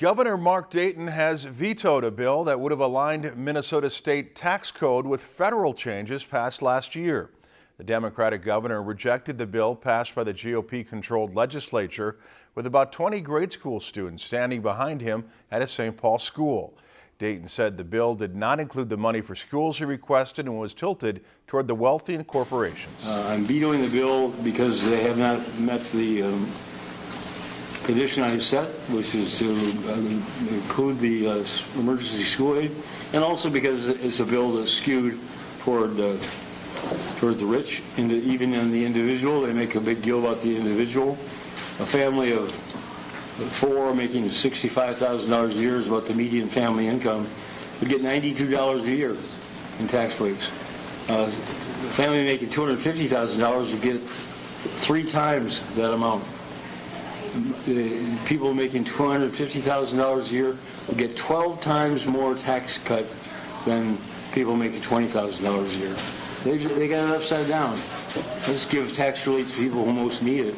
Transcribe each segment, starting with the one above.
Governor Mark Dayton has vetoed a bill that would have aligned Minnesota state tax code with federal changes passed last year. The Democratic governor rejected the bill passed by the GOP-controlled legislature with about 20 grade school students standing behind him at a St. Paul school. Dayton said the bill did not include the money for schools he requested and was tilted toward the wealthy and corporations. Uh, I'm vetoing the bill because they have not met the um, condition I set, which is to uh, include the uh, emergency school aid, and also because it's a bill that's skewed toward uh, toward the rich, and even in the individual. They make a big deal about the individual. A family of four making $65,000 a year is what the median family income would get $92 a year in tax breaks. Uh, a family making $250,000 would get three times that amount people making $250,000 a year will get 12 times more tax cut than people making $20,000 a year. They, they got it upside down. Let's give tax relief to people who most need it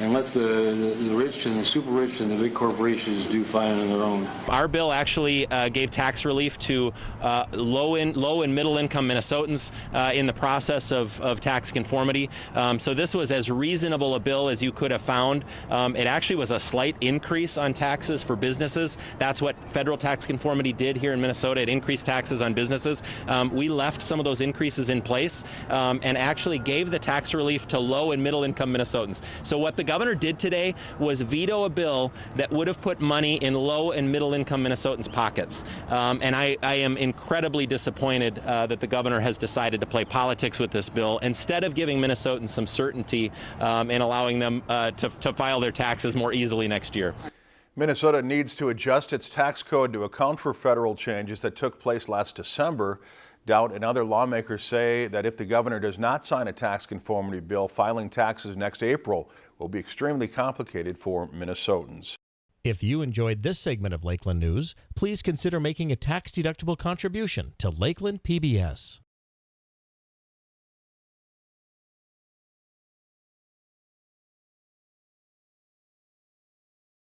and let the, the, rich and the super rich and the big corporations do fine on their own. Our bill actually uh, gave tax relief to uh, low in low and middle income Minnesotans uh, in the process of, of tax conformity. Um, so this was as reasonable a bill as you could have found. Um, it actually was a slight increase on taxes for businesses. That's what federal tax conformity did here in Minnesota. It increased taxes on businesses. Um, we left some of those increases in place um, and actually gave the tax relief to low and middle income Minnesotans. So what the governor did today was veto a bill that would have put money in low and middle income Minnesotans' pockets. Um, and I, I, am incredibly disappointed uh, that the governor has decided to play politics with this bill instead of giving Minnesotans some certainty um, and allowing them uh, to, to file their taxes more easily next year. Minnesota needs to adjust its tax code to account for federal changes that took place last December. Daudt and other lawmakers say that if the governor does not sign a tax conformity bill, filing taxes next April will be extremely complicated for Minnesotans. If you enjoyed this segment of Lakeland News, please consider making a tax-deductible contribution to Lakeland PBS.